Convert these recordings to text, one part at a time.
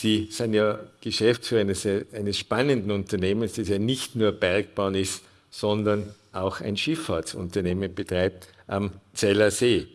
Sie sind ja Geschäftsführer eines, eines spannenden Unternehmens, das ja nicht nur Bergbahn ist, sondern auch ein Schifffahrtsunternehmen betreibt am Zeller See.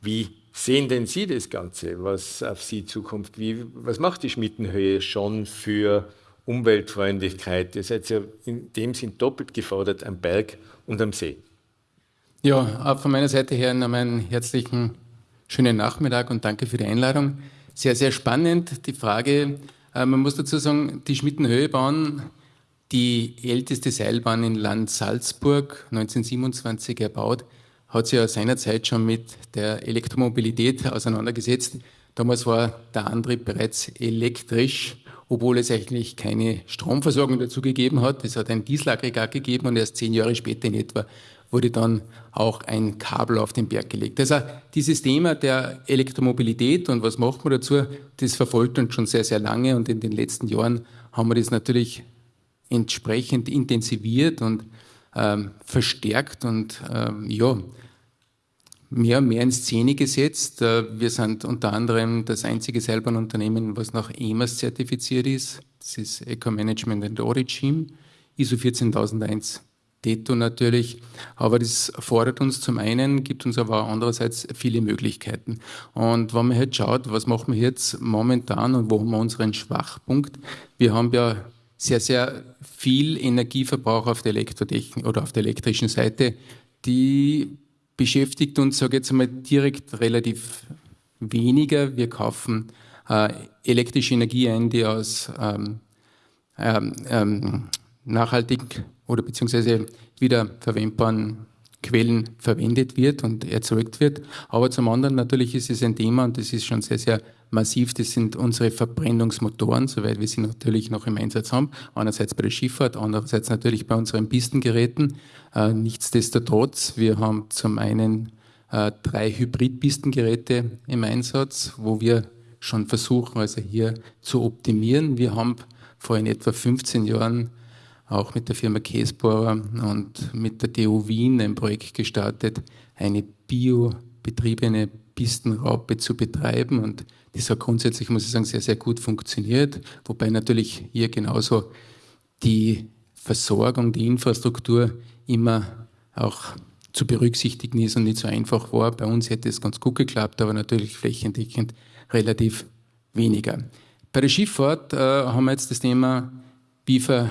Wie sehen denn Sie das Ganze, was auf Sie zukommt? Wie, was macht die Schmittenhöhe schon für Umweltfreundlichkeit? Ihr seid ja in dem Sinn doppelt gefordert am Berg und am See. Ja, von meiner Seite her noch einen herzlichen schönen Nachmittag und danke für die Einladung. Sehr, sehr spannend die Frage. Äh, man muss dazu sagen, die Schmittenhöhebahn, die älteste Seilbahn in Land Salzburg, 1927 erbaut, hat sich ja seinerzeit schon mit der Elektromobilität auseinandergesetzt. Damals war der Antrieb bereits elektrisch, obwohl es eigentlich keine Stromversorgung dazu gegeben hat. Es hat ein Dieselaggregat gegeben und erst zehn Jahre später in etwa wurde dann auch ein Kabel auf den Berg gelegt. Also dieses Thema der Elektromobilität und was macht man dazu, das verfolgt uns schon sehr, sehr lange und in den letzten Jahren haben wir das natürlich entsprechend intensiviert und ähm, verstärkt und ähm, ja, mehr und mehr in Szene gesetzt. Äh, wir sind unter anderem das einzige Seilbahnunternehmen, was nach EMAS zertifiziert ist. Das ist Eco Management and Origin, ISO 14001 Detto natürlich. Aber das fordert uns zum einen, gibt uns aber andererseits viele Möglichkeiten. Und wenn man jetzt schaut, was machen wir jetzt momentan und wo haben wir unseren Schwachpunkt? Wir haben ja sehr, sehr viel Energieverbrauch auf der Elektrotechnik oder auf der elektrischen Seite, die beschäftigt uns, sage ich jetzt einmal, direkt relativ weniger. Wir kaufen äh, elektrische Energie ein, die aus ähm, ähm, ähm nachhaltig oder beziehungsweise wieder verwendbaren Quellen verwendet wird und erzeugt wird. Aber zum anderen natürlich ist es ein Thema und das ist schon sehr, sehr massiv. Das sind unsere Verbrennungsmotoren, soweit wir sie natürlich noch im Einsatz haben. Einerseits bei der Schifffahrt, andererseits natürlich bei unseren Pistengeräten. Äh, nichtsdestotrotz, wir haben zum einen äh, drei Hybridpistengeräte im Einsatz, wo wir schon versuchen, also hier zu optimieren. Wir haben vor in etwa 15 Jahren auch mit der Firma Käsbohrer und mit der TU Wien ein Projekt gestartet, eine biobetriebene Pistenraupe zu betreiben. Und das hat grundsätzlich, muss ich sagen, sehr, sehr gut funktioniert. Wobei natürlich hier genauso die Versorgung, die Infrastruktur immer auch zu berücksichtigen ist und nicht so einfach war. Bei uns hätte es ganz gut geklappt, aber natürlich flächendeckend relativ weniger. Bei der Schifffahrt äh, haben wir jetzt das Thema, äh,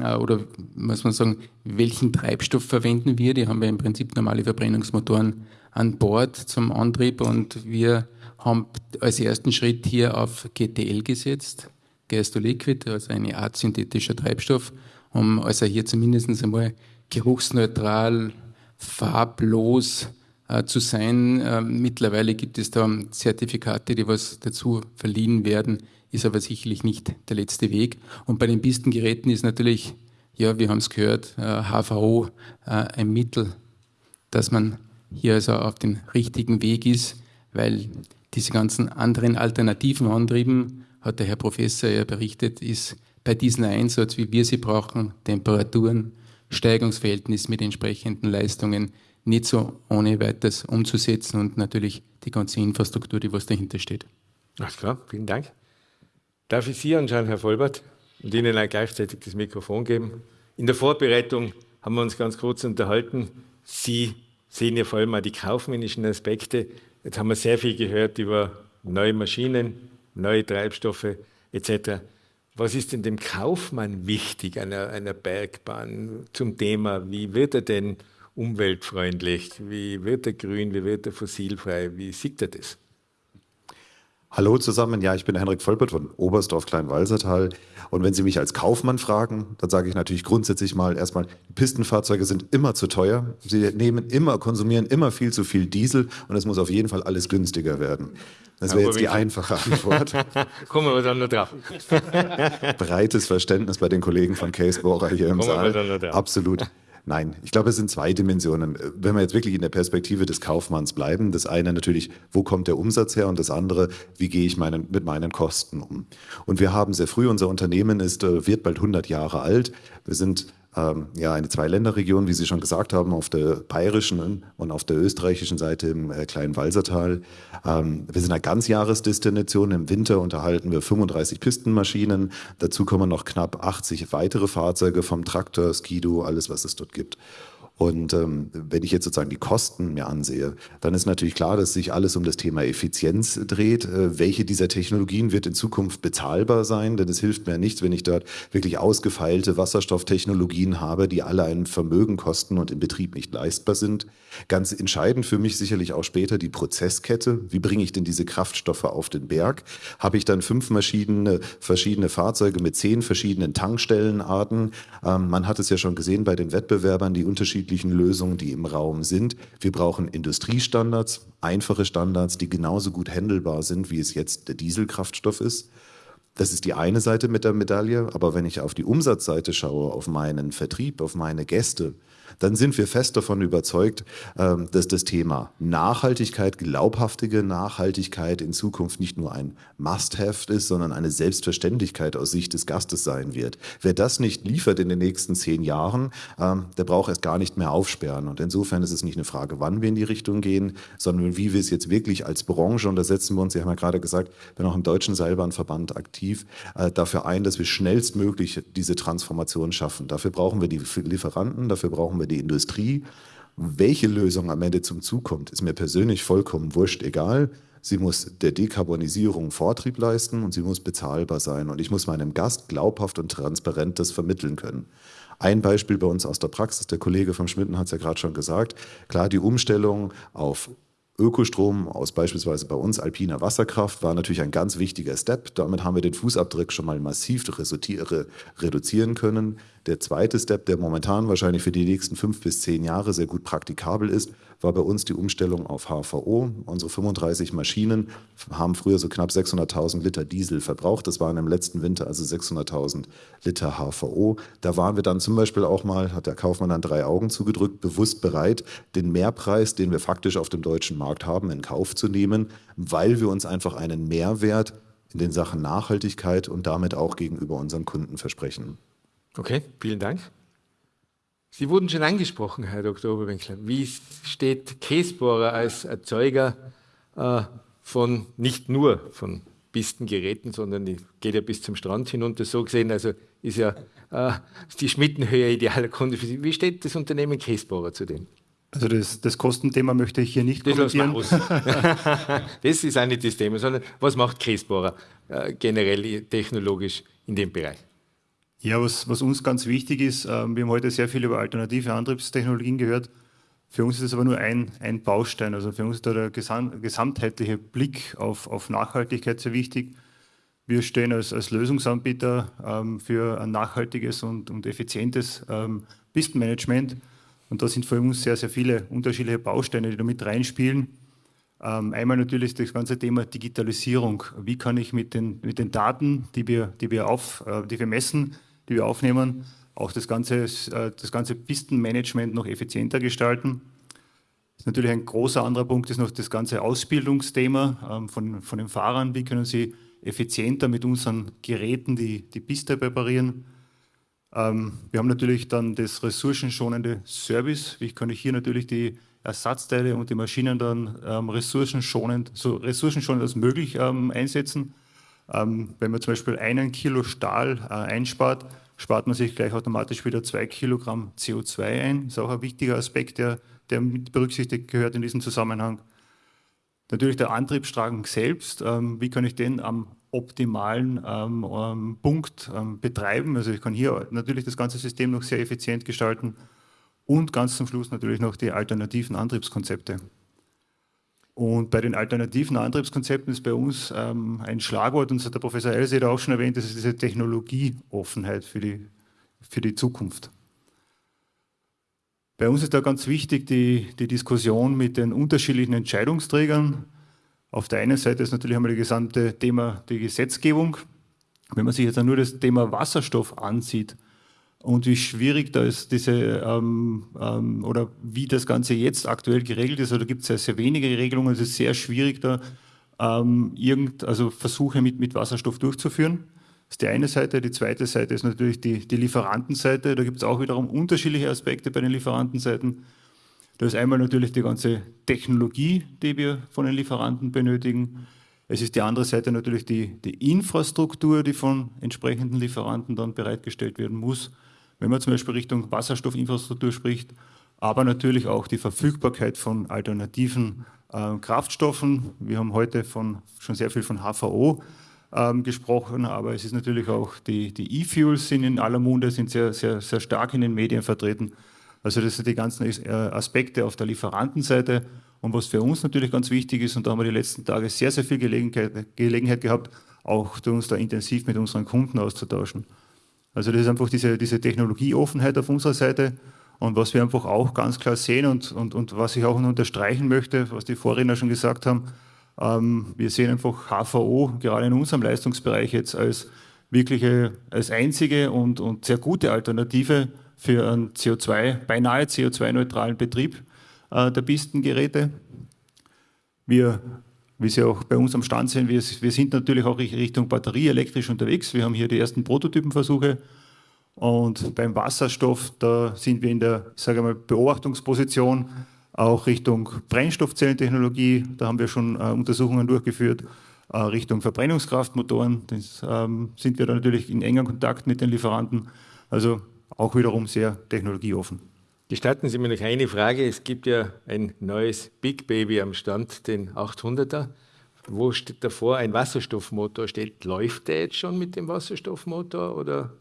oder muss man sagen, welchen Treibstoff verwenden wir? Die haben wir im Prinzip normale Verbrennungsmotoren an Bord zum Antrieb und wir haben als ersten Schritt hier auf GTL gesetzt, Gas to Liquid, also eine Art synthetischer Treibstoff, um also hier zumindest einmal geruchsneutral, farblos äh, zu sein. Äh, mittlerweile gibt es da Zertifikate, die was dazu verliehen werden, ist aber sicherlich nicht der letzte Weg. Und bei den Pistengeräten ist natürlich, ja, wir haben es gehört, HVO äh, äh, ein Mittel, dass man hier also auf dem richtigen Weg ist, weil diese ganzen anderen alternativen Antrieben, hat der Herr Professor ja berichtet, ist bei diesem Einsatz, wie wir sie brauchen, Temperaturen, Steigungsverhältnis mit entsprechenden Leistungen, nicht so ohne weiteres umzusetzen und natürlich die ganze Infrastruktur, die was dahinter steht. Alles klar, vielen Dank. Darf ich Sie anschauen, Herr Vollbert, und Ihnen auch gleichzeitig das Mikrofon geben? In der Vorbereitung haben wir uns ganz kurz unterhalten. Sie sehen ja vor allem auch die kaufmännischen Aspekte. Jetzt haben wir sehr viel gehört über neue Maschinen, neue Treibstoffe etc. Was ist denn dem Kaufmann wichtig einer, einer Bergbahn zum Thema, wie wird er denn umweltfreundlich, wie wird er grün, wie wird er fossilfrei, wie sieht er das? Hallo zusammen, ja, ich bin Henrik Vollbert von Oberstdorf Kleinwalsertal. Und wenn Sie mich als Kaufmann fragen, dann sage ich natürlich grundsätzlich mal erstmal, Pistenfahrzeuge sind immer zu teuer. Sie nehmen immer, konsumieren immer viel zu viel Diesel und es muss auf jeden Fall alles günstiger werden. Das wäre jetzt die einfache Antwort. Kommen wir dann noch drauf. Breites Verständnis bei den Kollegen von Case Bohrer hier im Kommen Saal. Absolut. Nein, ich glaube, es sind zwei Dimensionen. Wenn wir jetzt wirklich in der Perspektive des Kaufmanns bleiben, das eine natürlich, wo kommt der Umsatz her und das andere, wie gehe ich meinen, mit meinen Kosten um. Und wir haben sehr früh, unser Unternehmen ist, äh, wird bald 100 Jahre alt. Wir sind ähm, ja, eine Zweiländerregion, wie Sie schon gesagt haben, auf der bayerischen und auf der österreichischen Seite im äh, kleinen Walsertal. Ähm, wir sind eine Ganzjahresdestination. Im Winter unterhalten wir 35 Pistenmaschinen. Dazu kommen noch knapp 80 weitere Fahrzeuge vom Traktor, Skido, alles, was es dort gibt. Und ähm, wenn ich jetzt sozusagen die Kosten mir ansehe, dann ist natürlich klar, dass sich alles um das Thema Effizienz dreht. Äh, welche dieser Technologien wird in Zukunft bezahlbar sein? Denn es hilft mir nichts, wenn ich dort wirklich ausgefeilte Wasserstofftechnologien habe, die alle ein Vermögen kosten und im Betrieb nicht leistbar sind. Ganz entscheidend für mich sicherlich auch später die Prozesskette. Wie bringe ich denn diese Kraftstoffe auf den Berg? Habe ich dann fünf verschiedene, verschiedene Fahrzeuge mit zehn verschiedenen Tankstellenarten? Ähm, man hat es ja schon gesehen bei den Wettbewerbern, die unterschiedlichen unterschiedlichen Lösungen, die im Raum sind. Wir brauchen Industriestandards, einfache Standards, die genauso gut handelbar sind, wie es jetzt der Dieselkraftstoff ist. Das ist die eine Seite mit der Medaille. Aber wenn ich auf die Umsatzseite schaue, auf meinen Vertrieb, auf meine Gäste, dann sind wir fest davon überzeugt, ähm, dass das Thema Nachhaltigkeit, glaubhaftige Nachhaltigkeit in Zukunft nicht nur ein Must-Have ist, sondern eine Selbstverständlichkeit aus Sicht des Gastes sein wird. Wer das nicht liefert in den nächsten zehn Jahren, ähm, der braucht erst gar nicht mehr aufsperren. Und insofern ist es nicht eine Frage, wann wir in die Richtung gehen, sondern wie wir es jetzt wirklich als Branche, und da setzen wir uns, Sie haben ja gerade gesagt, bin auch im Deutschen Seilbahnverband aktiv, äh, dafür ein, dass wir schnellstmöglich diese Transformation schaffen. Dafür brauchen wir die Lieferanten, dafür brauchen wir wir die Industrie. Welche Lösung am Ende zum Zug kommt, ist mir persönlich vollkommen wurscht, egal. Sie muss der Dekarbonisierung Vortrieb leisten und sie muss bezahlbar sein. Und ich muss meinem Gast glaubhaft und transparent das vermitteln können. Ein Beispiel bei uns aus der Praxis, der Kollege vom Schmitten hat es ja gerade schon gesagt, klar, die Umstellung auf Ökostrom aus beispielsweise bei uns alpiner Wasserkraft war natürlich ein ganz wichtiger Step. Damit haben wir den Fußabdruck schon mal massiv reduzieren können. Der zweite Step, der momentan wahrscheinlich für die nächsten fünf bis zehn Jahre sehr gut praktikabel ist, war bei uns die Umstellung auf HVO. Unsere 35 Maschinen haben früher so knapp 600.000 Liter Diesel verbraucht. Das waren im letzten Winter also 600.000 Liter HVO. Da waren wir dann zum Beispiel auch mal, hat der Kaufmann dann drei Augen zugedrückt, bewusst bereit, den Mehrpreis, den wir faktisch auf dem deutschen Markt haben, in Kauf zu nehmen, weil wir uns einfach einen Mehrwert in den Sachen Nachhaltigkeit und damit auch gegenüber unseren Kunden versprechen. Okay, vielen Dank. Sie wurden schon angesprochen, Herr Dr. Oberwinkler. Wie steht Käsbohrer als Erzeuger äh, von nicht nur von Pistengeräten, sondern die geht ja bis zum Strand hinunter. So gesehen, also ist ja äh, die Schmittenhöhe idealer Kunde für Sie. Wie steht das Unternehmen Käsbohrer zu dem? Also das, das, Kostenthema möchte ich hier nicht das kommentieren. das ist auch nicht das Thema, sondern was macht Käsbohrer äh, generell technologisch in dem Bereich? Ja, was, was uns ganz wichtig ist, ähm, wir haben heute sehr viel über alternative Antriebstechnologien gehört. Für uns ist es aber nur ein, ein Baustein. Also für uns ist da der gesam gesamtheitliche Blick auf, auf Nachhaltigkeit sehr wichtig. Wir stehen als, als Lösungsanbieter ähm, für ein nachhaltiges und, und effizientes ähm, Pistenmanagement. Und da sind für uns sehr, sehr viele unterschiedliche Bausteine, die da mit reinspielen. Ähm, einmal natürlich das ganze Thema Digitalisierung. Wie kann ich mit den, mit den Daten, die wir, die, wir auf, äh, die wir messen, die wir aufnehmen, auch das ganze, äh, das ganze Pistenmanagement noch effizienter gestalten. Natürlich ein großer anderer Punkt, ist noch das ganze Ausbildungsthema ähm, von, von den Fahrern. Wie können sie effizienter mit unseren Geräten die, die Piste präparieren? Ähm, wir haben natürlich dann das ressourcenschonende Service. Wie kann ich hier natürlich die Ersatzteile und die Maschinen dann ähm, ressourcenschonend, so ressourcenschonend als möglich einsetzen? Ähm, wenn man zum Beispiel einen Kilo Stahl äh, einspart, spart man sich gleich automatisch wieder zwei Kilogramm CO2 ein. Das ist auch ein wichtiger Aspekt, der, der mit berücksichtigt gehört in diesem Zusammenhang. Natürlich der Antriebsstrang selbst. Ähm, wie kann ich den am optimalen ähm, ähm, Punkt ähm, betreiben? Also ich kann hier natürlich das ganze System noch sehr effizient gestalten und ganz zum Schluss natürlich noch die alternativen Antriebskonzepte. Und bei den alternativen Antriebskonzepten ist bei uns ähm, ein Schlagwort, und das hat der Professor Elseder auch schon erwähnt, das ist diese Technologieoffenheit für die, für die Zukunft. Bei uns ist da ganz wichtig die, die Diskussion mit den unterschiedlichen Entscheidungsträgern. Auf der einen Seite ist natürlich einmal das gesamte Thema die Gesetzgebung. Wenn man sich jetzt nur das Thema Wasserstoff ansieht, und wie schwierig da ist diese ähm, ähm, oder wie das Ganze jetzt aktuell geregelt ist. Oder gibt es sehr, sehr wenige Regelungen. Es ist sehr schwierig, da ähm, irgend, also Versuche mit, mit Wasserstoff durchzuführen. Das ist die eine Seite. Die zweite Seite ist natürlich die, die Lieferantenseite. Da gibt es auch wiederum unterschiedliche Aspekte bei den Lieferantenseiten. Da ist einmal natürlich die ganze Technologie, die wir von den Lieferanten benötigen. Es ist die andere Seite natürlich die, die Infrastruktur, die von entsprechenden Lieferanten dann bereitgestellt werden muss. Wenn man zum Beispiel Richtung Wasserstoffinfrastruktur spricht, aber natürlich auch die Verfügbarkeit von alternativen äh, Kraftstoffen. Wir haben heute von, schon sehr viel von HVO ähm, gesprochen, aber es ist natürlich auch die, die E-Fuels sind in aller Munde, sind sehr, sehr, sehr stark in den Medien vertreten. Also das sind die ganzen äh, Aspekte auf der Lieferantenseite. Und was für uns natürlich ganz wichtig ist, und da haben wir die letzten Tage sehr, sehr viel Gelegenheit, Gelegenheit gehabt, auch uns da intensiv mit unseren Kunden auszutauschen. Also das ist einfach diese, diese Technologieoffenheit auf unserer Seite und was wir einfach auch ganz klar sehen und, und, und was ich auch noch unterstreichen möchte, was die Vorredner schon gesagt haben, ähm, wir sehen einfach HVO gerade in unserem Leistungsbereich jetzt als wirkliche, als einzige und, und sehr gute Alternative für einen CO2, beinahe CO2-neutralen Betrieb äh, der Pistengeräte. Wir, wie Sie auch bei uns am Stand sehen, wir, wir sind natürlich auch Richtung Batterie elektrisch unterwegs. Wir haben hier die ersten Prototypenversuche und beim Wasserstoff, da sind wir in der sage mal, Beobachtungsposition, auch Richtung Brennstoffzellentechnologie. Da haben wir schon äh, Untersuchungen durchgeführt. Äh, Richtung Verbrennungskraftmotoren das, ähm, sind wir da natürlich in enger Kontakt mit den Lieferanten. Also auch wiederum sehr technologieoffen. Gestatten Sie mir noch eine Frage. Es gibt ja ein neues Big Baby am Stand, den 800er. Wo steht davor ein Wasserstoffmotor steht? Läuft der jetzt schon mit dem Wasserstoffmotor oder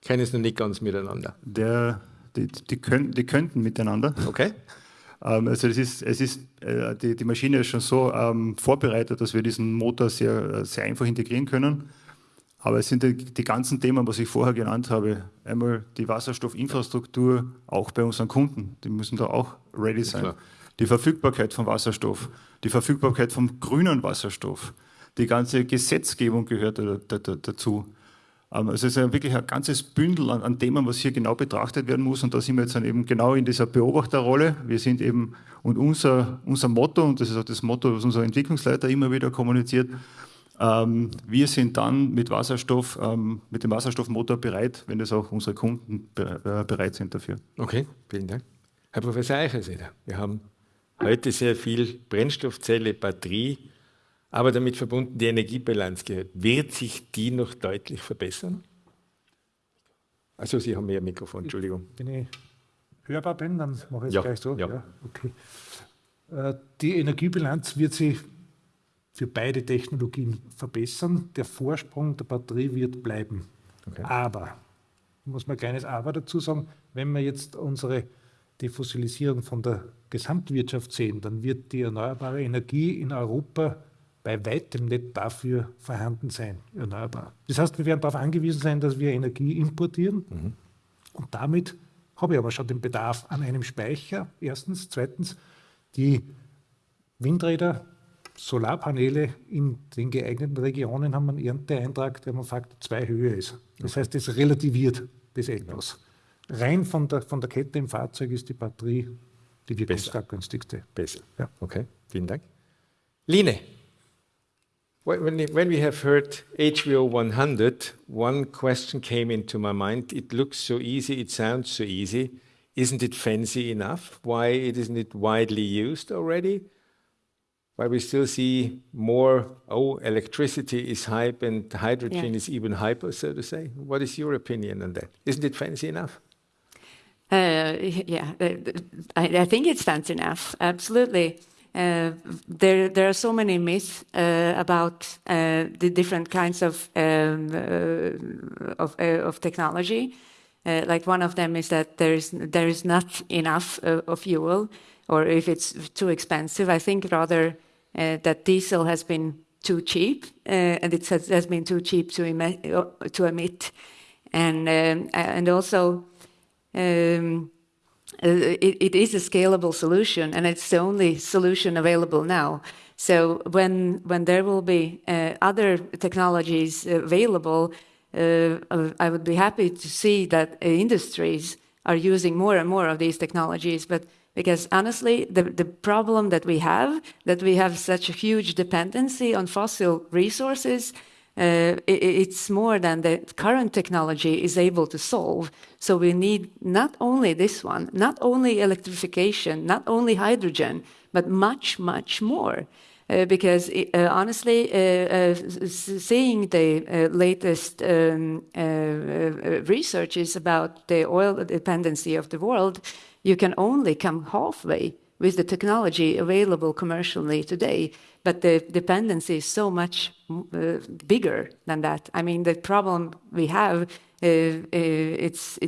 kennen es noch nicht ganz miteinander? Der, die, die, können, die könnten miteinander. Okay. Ähm, also es ist, es ist, äh, die, die Maschine ist schon so ähm, vorbereitet, dass wir diesen Motor sehr, sehr einfach integrieren können. Aber es sind die, die, ganzen Themen, was ich vorher genannt habe. Einmal die Wasserstoffinfrastruktur, auch bei unseren Kunden. Die müssen da auch ready sein. Ja, die Verfügbarkeit von Wasserstoff, die Verfügbarkeit vom grünen Wasserstoff. Die ganze Gesetzgebung gehört dazu. Ähm, also es ist wirklich ein ganzes Bündel an, an, Themen, was hier genau betrachtet werden muss. Und da sind wir jetzt dann eben genau in dieser Beobachterrolle. Wir sind eben, und unser, unser Motto, und das ist auch das Motto, was unser Entwicklungsleiter immer wieder kommuniziert, wir sind dann mit Wasserstoff, ähm, mit dem Wasserstoffmotor bereit, wenn es auch unsere Kunden äh, bereit sind dafür. Okay, vielen Dank. Herr Professor Eichelseder, wir haben heute sehr viel Brennstoffzelle, Batterie, aber damit verbunden die Energiebilanz gehört. Wird sich die noch deutlich verbessern? Also Sie haben mehr Mikrofon, Entschuldigung. Wenn ich hörbar bin, dann mache ich es ja, gleich so. Ja. ja okay. Äh, die Energiebilanz wird sich für beide Technologien verbessern. Der Vorsprung der Batterie wird bleiben. Okay. Aber, muss man ein kleines Aber dazu sagen, wenn wir jetzt unsere Defossilisierung von der Gesamtwirtschaft sehen, dann wird die erneuerbare Energie in Europa bei weitem nicht dafür vorhanden sein, erneuerbar. Das heißt, wir werden darauf angewiesen sein, dass wir Energie importieren. Mhm. Und damit habe ich aber schon den Bedarf an einem Speicher, erstens. Zweitens, die Windräder Solarpaneele in den geeigneten Regionen haben einen Ernteeintrag, der man Faktor 2 höher ist. Das heißt, es relativiert das etwas. Rein von der, von der Kette im Fahrzeug ist die Batterie die wirkungsgünstigste. Besser. Ja. Okay, vielen Dank. Line, when, when we have heard HVO 100, one question came into my mind. It looks so easy, it sounds so easy. Isn't it fancy enough? Why isn't it widely used already? While we still see more, oh, electricity is hype and hydrogen yeah. is even hyper, so to say. What is your opinion on that? Isn't it fancy enough? Uh, yeah, uh, I, I, think it's fancy enough. Absolutely. Uh, there, there are so many myths uh, about uh, the different kinds of um, uh, of, of, technology. like one of them is that there is there is not enough of fuel, or if it's too expensive. I think rather that diesel has been too cheap, and it has, been too cheap to emit, to emit, and um, and also um, uh, it, is a scalable solution, and it's the only solution available now. So when when there will be uh, other technologies available, uh, I would be happy to see that industries are using more and more of these technologies. But because honestly, the, the problem that we have, that we have such a huge dependency on fossil resources, uh, it, it's more than the current technology is able to solve. So we need not only this one, not only electrification, not only hydrogen, but much, much more. Uh, because uh, honestly, uh, uh seeing the uh, latest um, uh, researches about the oil dependency of the world, you can only come halfway with the technology available commercially today. But the dependency is so much uh, bigger than that. I mean, the problem we have, uh, uh, it's,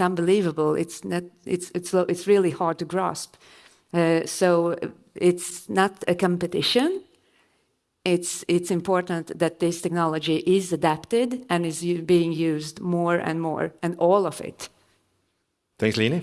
unbelievable. It's, not, it's, it's, it's really hard to grasp. So it's not a competition. It's important that this technology is adapted and is being used more and more, and all of it. Thanks, Lene.